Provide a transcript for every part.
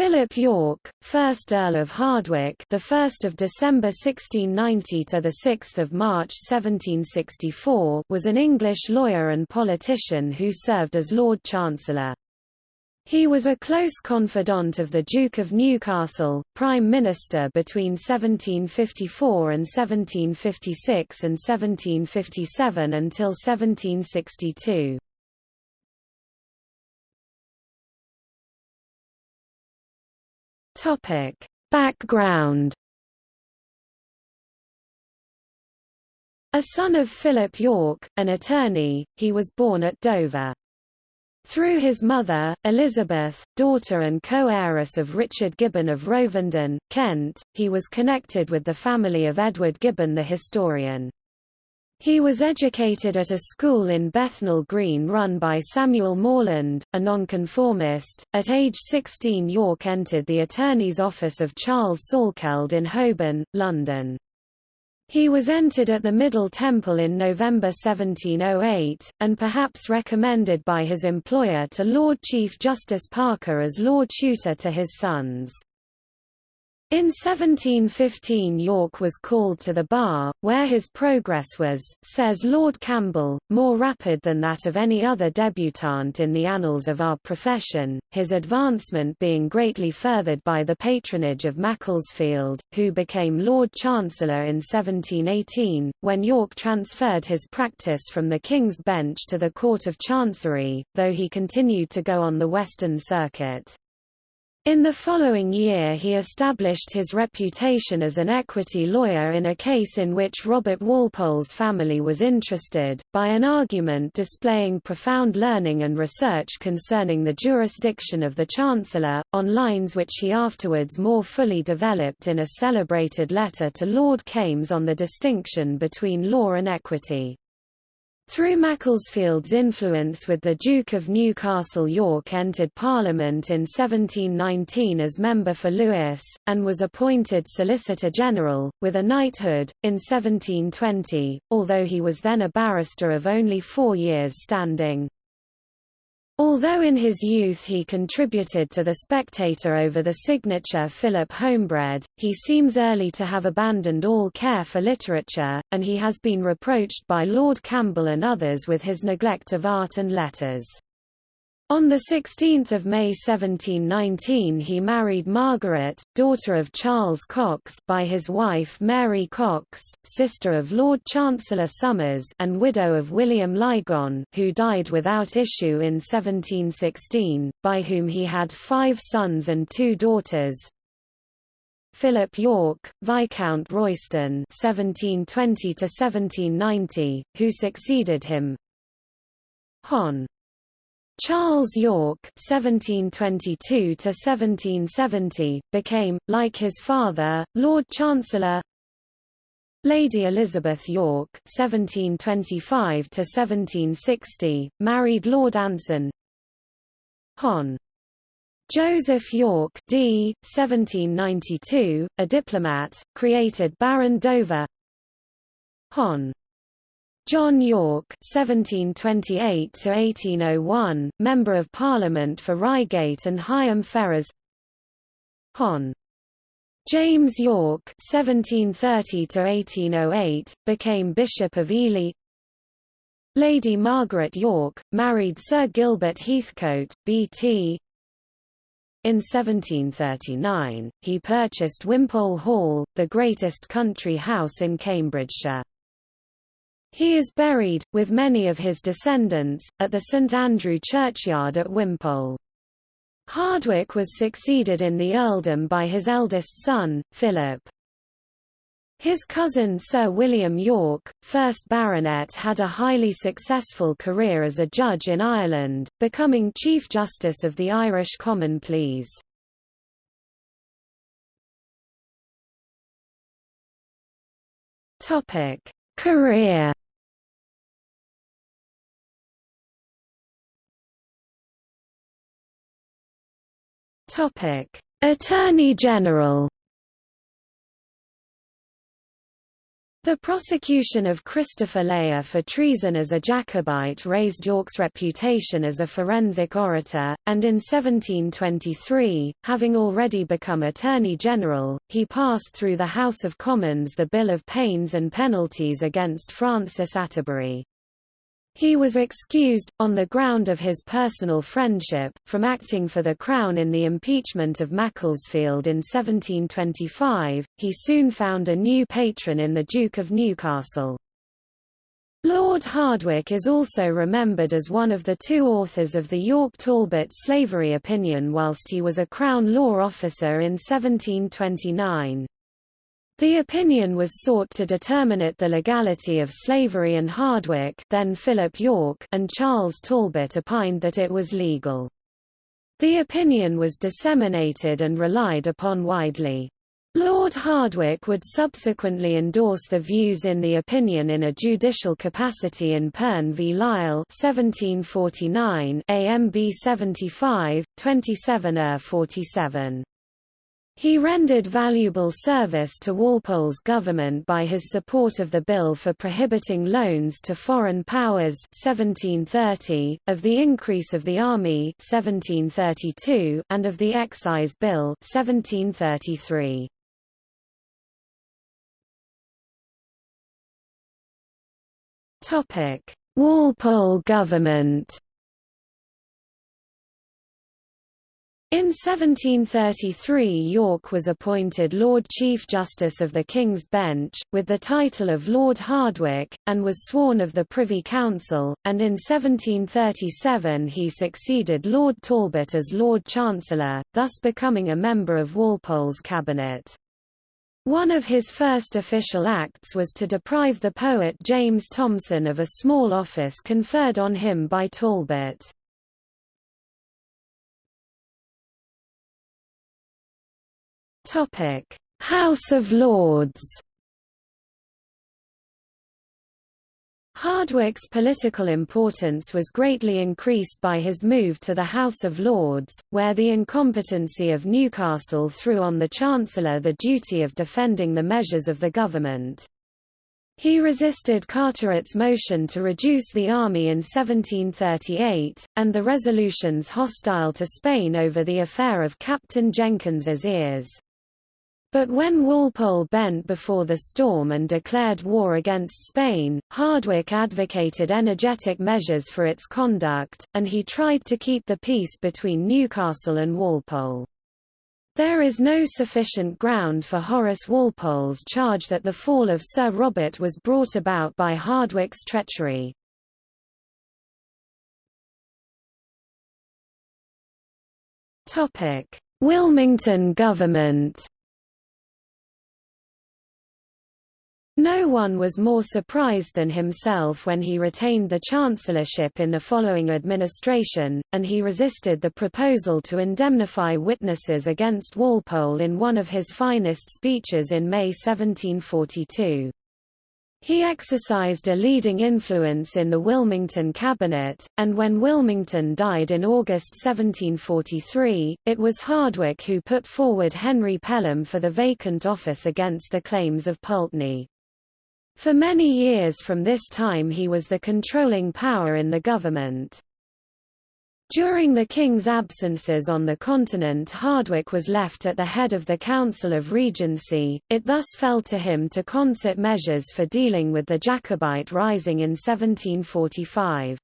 Philip Yorke, 1st Earl of Hardwicke, the 1st of December 1690 to the 6th of March 1764, was an English lawyer and politician who served as Lord Chancellor. He was a close confidant of the Duke of Newcastle, Prime Minister between 1754 and 1756 and 1757 until 1762. Topic: Background A son of Philip Yorke, an attorney, he was born at Dover. Through his mother, Elizabeth, daughter and co-heiress of Richard Gibbon of Rolvenden, Kent, he was connected with the family of Edward Gibbon the historian. He was educated at a school in Bethnal Green run by Samuel Morland, a nonconformist. At age 16 Yorke entered the attorney's office of Charles Salkeld in Holborn, London. He was entered at the Middle Temple in November 1708, and perhaps recommended by his employer to Lord Chief Justice Parker as Lord Tutor to his sons. In 1715 Yorke was called to the bar, where his progress was, says Lord Campbell, more rapid than that of any other debutant in the annals of our profession, his advancement being greatly furthered by the patronage of Macclesfield, who became Lord Chancellor in 1718, when Yorke transferred his practice from the King's Bench to the Court of Chancery, though he continued to go on the Western Circuit. In the following year he established his reputation as an equity lawyer in a case in which Robert Walpole's family was interested, by an argument displaying profound learning and research concerning the jurisdiction of the Chancellor, on lines which he afterwards more fully developed in a celebrated letter to Lord Kames on the distinction between law and equity. Through Macclesfield's influence with the Duke of Newcastle Yorke entered Parliament in 1719 as member for Lewes, and was appointed Solicitor General, with a knighthood, in 1720, although he was then a barrister of only four years' standing. Although in his youth he contributed to The Spectator over the signature Philip Homebred, he seems early to have abandoned all care for literature, and he has been reproached by Lord Campbell and others with his neglect of art and letters. On 16 May 1719 he married Margaret, daughter of Charles Cocks by his wife Mary Cocks, sister of Lord Chancellor Somers and widow of William Lygon who died without issue in 1716, by whom he had five sons and two daughters. Philip Yorke, Viscount Royston 1720 who succeeded him. Hon. Charles Yorke (1722–1770) became, like his father, Lord Chancellor. Lady Elizabeth Yorke (1725–1760) married Lord Anson. Hon. Joseph Yorke d. 1792, a diplomat, created Baron Dover. Hon. John Yorke (1728–1801), Member of Parliament for Reigate and Higham Ferrers. Hon. James Yorke (1730–1808) became Bishop of Ely. Lady Margaret Yorke married Sir Gilbert Heathcote, B.T. In 1739, he purchased Wimpole Hall, the greatest country house in Cambridgeshire. He is buried, with many of his descendants, at the St Andrew churchyard at Wimpole. Hardwicke was succeeded in the earldom by his eldest son, Philip. His cousin Sir William Yorke, 1st Baronet had a highly successful career as a judge in Ireland, becoming Chief Justice of the Irish Common Pleas. Career Topic: Attorney General. The prosecution of Christopher Layer for treason as a Jacobite raised Yorke's reputation as a forensic orator, and in 1723, having already become Attorney General, he passed through the House of Commons the Bill of Pains and Penalties against Francis Atterbury. He was excused, on the ground of his personal friendship, from acting for the Crown in the impeachment of Macclesfield in 1725. He soon found a new patron in the Duke of Newcastle. Lord Hardwicke is also remembered as one of the two authors of the Yorke Talbot slavery opinion whilst he was a Crown law officer in 1729. The opinion was sought to determine the legality of slavery and Hardwicke then Philip Yorke and Charles Talbot opined that it was legal. The opinion was disseminated and relied upon widely. Lord Hardwicke would subsequently endorse the views in the opinion in a judicial capacity in Pearne v Lisle 1749 AMB 75, 27 er 47. He rendered valuable service to Walpole's government by his support of the bill for prohibiting loans to foreign powers 1730, of the increase of the army 1732, and of the excise bill 1733. Walpole government In 1733 Yorke was appointed Lord Chief Justice of the King's Bench, with the title of Lord Hardwicke, and was sworn of the Privy Council, and in 1737 he succeeded Lord Talbot as Lord Chancellor, thus becoming a member of Walpole's cabinet. One of his first official acts was to deprive the poet James Thomson of a small office conferred on him by Talbot. House of Lords. Hardwicke's political importance was greatly increased by his move to the House of Lords, where the incompetency of Newcastle threw on the Chancellor the duty of defending the measures of the government. He resisted Carteret's motion to reduce the army in 1738, and the resolutions hostile to Spain over the affair of Captain Jenkins's ears. But when Walpole bent before the storm and declared war against Spain, Hardwicke advocated energetic measures for its conduct, and he tried to keep the peace between Newcastle and Walpole. There is no sufficient ground for Horace Walpole's charge that the fall of Sir Robert was brought about by Hardwicke's treachery. Wilmington government No one was more surprised than himself when he retained the chancellorship in the following administration, and he resisted the proposal to indemnify witnesses against Walpole in one of his finest speeches in May 1742. He exercised a leading influence in the Wilmington cabinet, and when Wilmington died in August 1743, it was Hardwicke who put forward Henry Pelham for the vacant office against the claims of Pulteney. For many years from this time he was the controlling power in the government. During the king's absences on the continent Hardwicke was left at the head of the Council of Regency, it thus fell to him to concert measures for dealing with the Jacobite rising in 1745.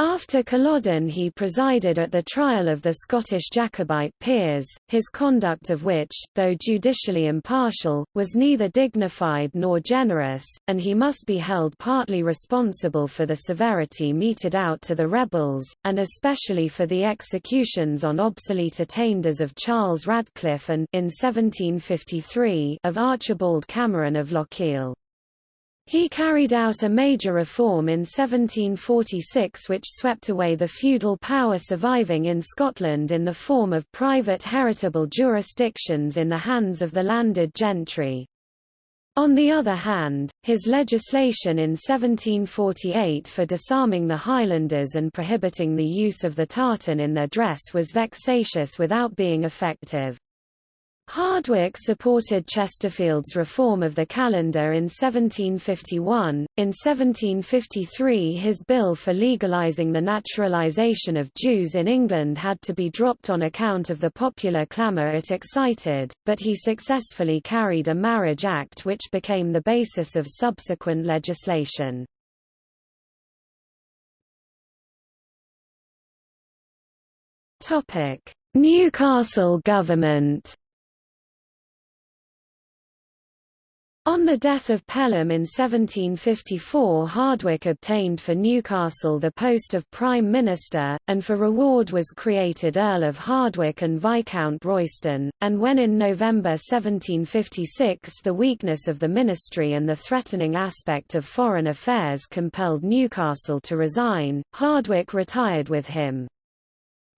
After Culloden he presided at the trial of the Scottish Jacobite peers, his conduct of which, though judicially impartial, was neither dignified nor generous, and he must be held partly responsible for the severity meted out to the rebels, and especially for the executions on obsolete attainders of Charles Radcliffe and in 1753 of Archibald Cameron of Lochiel. He carried out a major reform in 1746 which swept away the feudal power surviving in Scotland in the form of private heritable jurisdictions in the hands of the landed gentry. On the other hand, his legislation in 1748 for disarming the Highlanders and prohibiting the use of the tartan in their dress was vexatious without being effective. Hardwicke supported Chesterfield's reform of the calendar in 1751. In 1753, his bill for legalizing the naturalization of Jews in England had to be dropped on account of the popular clamour it excited, but he successfully carried a Marriage Act which became the basis of subsequent legislation. Topic: Newcastle government On the death of Pelham in 1754 Hardwicke obtained for Newcastle the post of Prime Minister, and for reward was created Earl of Hardwicke and Viscount Royston, and when in November 1756 the weakness of the ministry and the threatening aspect of foreign affairs compelled Newcastle to resign, Hardwicke retired with him.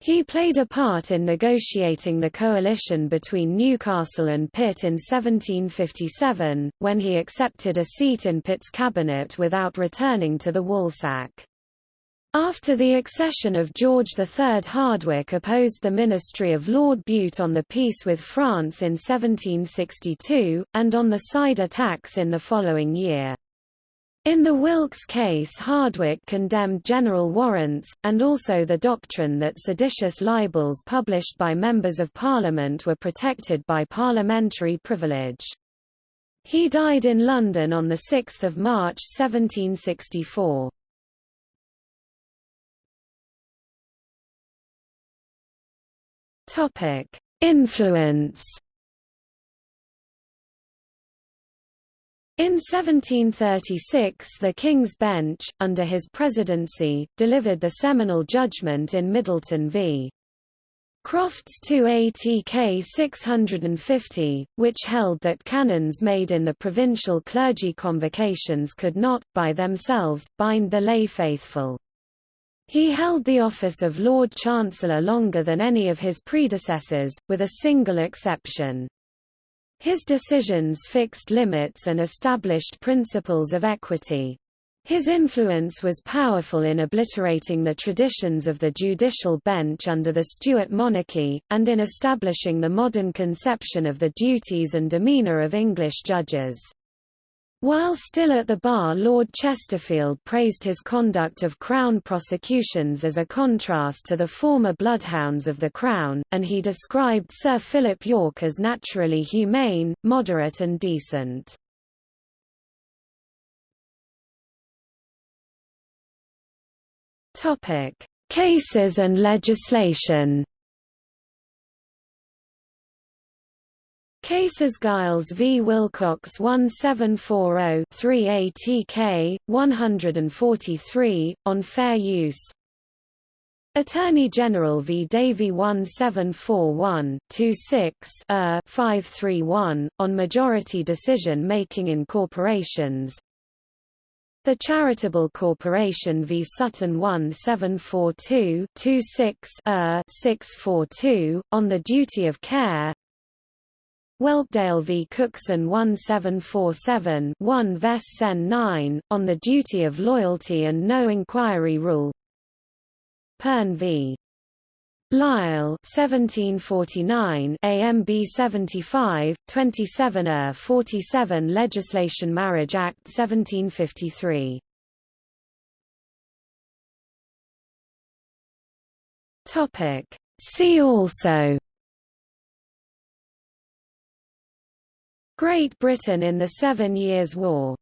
He played a part in negotiating the coalition between Newcastle and Pitt in 1757, when he accepted a seat in Pitt's cabinet without returning to the Woolsack. After the accession of George III Hardwicke opposed the ministry of Lord Bute on the peace with France in 1762, and on the cider tax in the following year. In the Wilkes case Hardwicke condemned general warrants, and also the doctrine that seditious libels published by members of Parliament were protected by parliamentary privilege. He died in London on 6 March 1764. Influence In 1736 the King's Bench, under his presidency, delivered the seminal judgment in Middleton v. Crofts 2 ATK 650, which held that canons made in the provincial clergy convocations could not, by themselves, bind the lay faithful. He held the office of Lord Chancellor longer than any of his predecessors, with a single exception. His decisions fixed limits and established principles of equity. His influence was powerful in obliterating the traditions of the judicial bench under the Stuart monarchy, and in establishing the modern conception of the duties and demeanour of English judges. While still at the bar Lord Chesterfield praised his conduct of Crown prosecutions as a contrast to the former bloodhounds of the Crown, and he described Sir Philip Yorke as naturally humane, moderate and decent. Cases and legislation Cases Gyles v. Wilcox 1740-3 ATK, 143, on fair use. Attorney General v. Davy 1741-26 uh, 531, on majority decision-making in corporations. The Charitable Corporation v. Sutton 1742-26 uh, 642, on the duty of care Whelpdale v. Cookson 1747 1 Ves Sen 9, on the duty of loyalty and no inquiry rule. Pearne v. Lisle 1749 AMB 75 27 er 47 Legislation Marriage Act 1753 Topic. See also Great Britain in the Seven Years' War